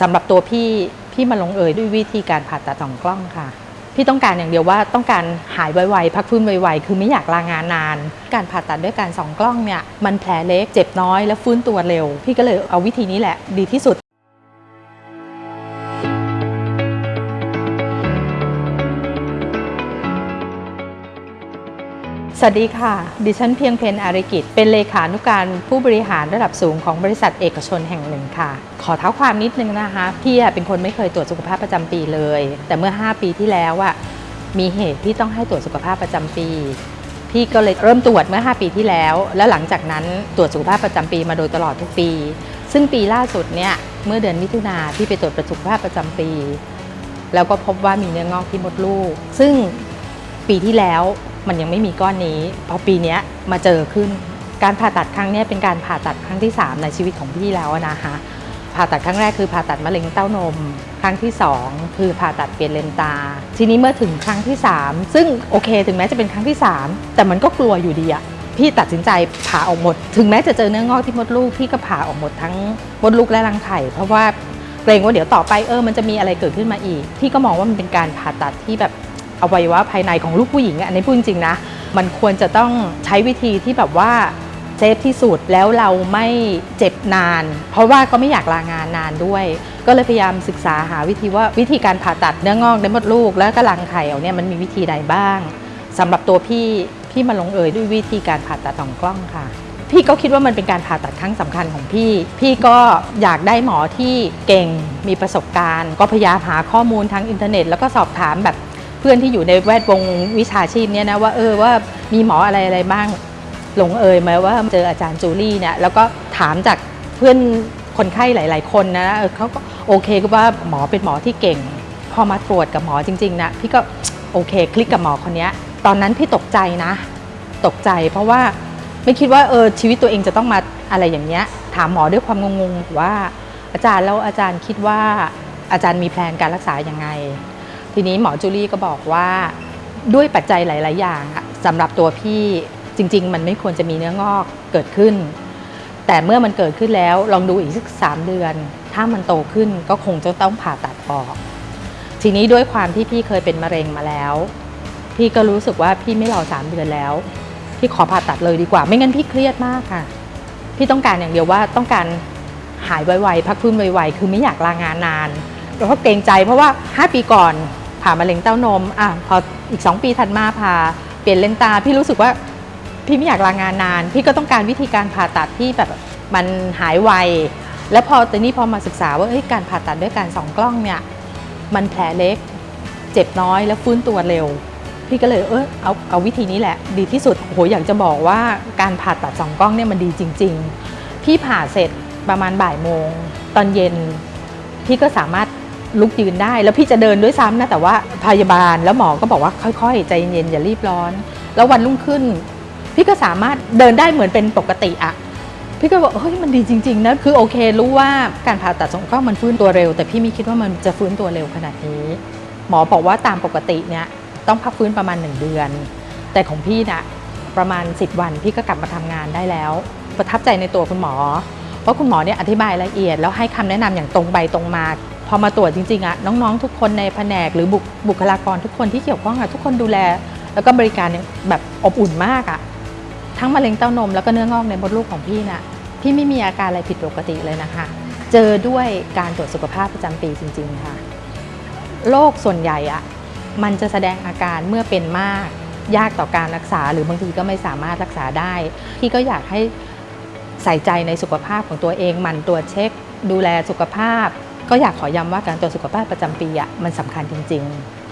สำหรับตัวพี่พี่มาลงเอยด้วยวิธีการผ่าตัดสองกล้องค่ะ พี่ต้องการอย่างเดียวว่าต้องการหายไวๆพักฟื้นไวๆคือไม่อยากลางานนาน การผ่าตัดด้วยการสองกล้องเนี่ยมันแผลเล็กเจ็บน้อยและฟื้นตัวเร็ว พี่ก็เลยเอาวิธีนี้แหละดีที่สุด วัสดีค่ะ ดิฉันเพียงเพนอาริกิจเป็นเลขานุการผู้บริหารระดับสูงของบริษัทเอกชนแห่งหนึ่งค่ะ ขอเท้าความนิดนึงนะคะ พี่เป็นคนไม่เคยตรวจสุขภาพประจำปีเลย แต่เมื่อ 5 ปีที่แล้วอะมีเหตุที่ต้องให้ตรวจสุขภาพประจำปี พี่ก็เลยเริ่มตรวจเมื่อ 5 ปีที่แล้ว แล้วหลังจากนั้นตรวจสุขภาพประจำปีมาโดยตลอดทุกปี ซึ่งปีล่าสุดเนี่ยเมื่อเดือนมิถุนาพี่ไปตรวจประสุขภาพประจำปี แล้วก็พบว่ามีเนื้องอกที่มดลูก ซึ่งปีที่แล้ว มันยังไม่มีก้อนนี้พอปีนี้มาเจอขึ้น การผ่าตัดครั้งนี้เป็นการผ่าตัดครั้งที่ 3 ในชีวิตของพี่แล้วนะคะผ่าตัดครั้งแรกคือผ่าตัดมะเร็งเต้านม ครั้งที่ 2 คือผ่าตัดเปลี่ยนเลนตา ทีนี้เมื่อถึงครั้งที่ 3 ซึ่งโอเค ถึงแม้จะเป็นครั้งที่ 3 แต่มันก็กลัวอยู่ดีอะพี่ตัดสินใจผ่าออกหมด ถึงแม้จะเจอเนื้องอกที่มดลูกพี่ก็ผ่าออกหมดทั้งมดลูกและรังไข่เพราะว่าเกรงว่าเดี๋ยวต่อไปเออมันจะมีอะไรเกิดขึ้นมาอีก พี่ก็มองว่ามันเป็นการผ่าตัดที่แบบ อวัยวะภายในของลูกผู้หญิงอันนี้พูดจริงๆนะ มันควรจะต้องใช้วิธีที่แบบว่า safe ที่สุดแล้วเราไม่เจ็บนาน เพราะว่าก็ไม่อยากลางานนานด้วย ก็เลยพยายามศึกษาหาวิธีว่าวิธีการผ่าตัดเนื้องอกในมดลูก แล้วก็รังไข่เอาเนี่ยมันมีวิธีใดบ้างสำหรับตัวพี่พี่มาลงเอยด้วยวิธีการผ่าตัดส่องกล้องค่ะ พี่ก็คิดว่ามันเป็นการผ่าตัดครั้งสำคัญของพี่ พี่ก็อยากได้หมอที่เก่งมีประสบการณ์ ก็พยายามหาข้อมูลทางอินเทอร์เน็ต แล้วก็สอบถามแบบ พื่อนที่อยู่ในแวดวงวิชาชีพเนี่ยนะว่าเออว่ามีหมออะไรอะไรบ้างหลงเอยไหมว่าเจออาจารย์จูลี่เนี่ยแล้วก็ถามจากเพื่อนคนไข้หลาย ๆ คนนะเออเขาก็โอเคก็ว่าหมอเป็นหมอที่เก่ง พอมาตรวจกับหมอจริง ๆ นะ พี่ก็โอเค คลิกกับหมอคนนี้ตอนนั้นพี่ตกใจนะ ตกใจเพราะว่าไม่คิดว่าเออชีวิตตัวเองจะต้องมาอะไรอย่างเงี้ยถามหมอด้วยความงงๆว่าอาจารย์แล้วอาจารย์คิดว่าอาจารย์มีแผนการรักษาอยังไง ทีนี้หมอจูลี่ก็บอกว่าด้วยปัจจัยหลาย ๆ อย่างสำหรับตัวพี่จริง ๆ มันไม่ควรจะมีเนื้องอกเกิดขึ้น แต่เมื่อมันเกิดขึ้นแล้วลองดูอีกสักสามเดือน ถ้ามันโตขึ้นก็คงจะต้องผ่าตัดออก ทีนี้ด้วยความที่พี่เคยเป็นมะเร็งมาแล้ว พี่ก็รู้สึกว่าพี่ไม่รอสามเดือนแล้ว พี่ขอผ่าตัดเลยดีกว่า ไม่งั้นพี่เครียดมากค่ะ พี่ต้องการอย่างเดียวว่าต้องการหายไวๆพักฟื้นไวๆคือไม่อยากลางานนานแล้วก็เกรงใจเพราะว่า 5 ปีก่อน ผ่ามะเร็งเต้านมอะพออีก 2 ปีถัดมาผ่าเปลี่ยนเลนตา พี่รู้สึกว่าพี่ไม่อยากลางานนาน พี่ก็ต้องการวิธีการผ่าตัดที่แบบมันหายไว แล้วพอต่นี้พอมาศึกษาว่าการผ่าตัดด้วยการสองกล้องเนี่ยมันแผลเล็ก เจ็บน้อยแล้วฟื้นตัวเร็ว พี่ก็เลยเออเอาเอาวิธีนี้แหละ ดีที่สุดโหอยากจะบอกว่าการผ่าตัดสองกล้องเนี่ยมันดีจริง ๆ พี่ผ่าเสร็จประมาณบ่ายโมง ตอนเย็นพี่ก็สามารถ ลุกยืนได้ แล้วพี่จะเดินด้วยซ้ำนะแต่ว่าพยาบาลแล้วหมอก็บอกว่าค่อยๆ ใจเย็นอย่ารีบร้อน แล้ววันรุ่งขึ้น พี่ก็สามารถเดินได้เหมือนเป็นปกติอะพี่ก็บอกเฮ้ยมันดีจริงๆนะคือโอเค รู้ว่าการผ่าตัดสองกล้องมันฟื้นตัวเร็ว แต่พี่ไม่คิดว่ามันจะฟื้นตัวเร็วขนาดนี้ หมอบอกว่าตามปกติเนี่ยต้องพักฟื้นประมาณ 1 เดือน แต่ของพี่นะประมาณ 10 วันพี่ก็กลับมาทำงานได้แล้ว ประทับใจในตัวคุณหมอ เพราะคุณหมอเนี่ยอธิบายละเอียด แล้วให้คำแนะนำอย่างตรงไปตรงมา พอมาตรวจจริงๆอะน้องๆ ทุกคนในแผนกหรือบุคบุคลากรทุกคนที่เกี่ยวข้องอะทุกคนดูแล แล้วก็บริการแบบอบอุ่นมากอะทั้งมะเร็งเต้านมแล้วก็เนื้องอกในมดลูกของพี่น่ะพี่ไม่มีอาการอะไรผิดปกติเลยนะคะ เจอด้วยการตรวจสุขภาพประจำปีจริง ๆ ค่ะโรคส่วนใหญ่อะมันจะแสดงอาการเมื่อเป็นมาก ยากต่อการรักษาหรือบางทีก็ไม่สามารถรักษาได้ พี่ก็อยากให้ใส่ใจในสุขภาพของตัวเองหมั่นตรวจเช็ค ดูแลสุขภาพ ก็อยากขอย้ำว่าการตรวจสุขภาพประจำปีอะมันสำคัญจริง ๆ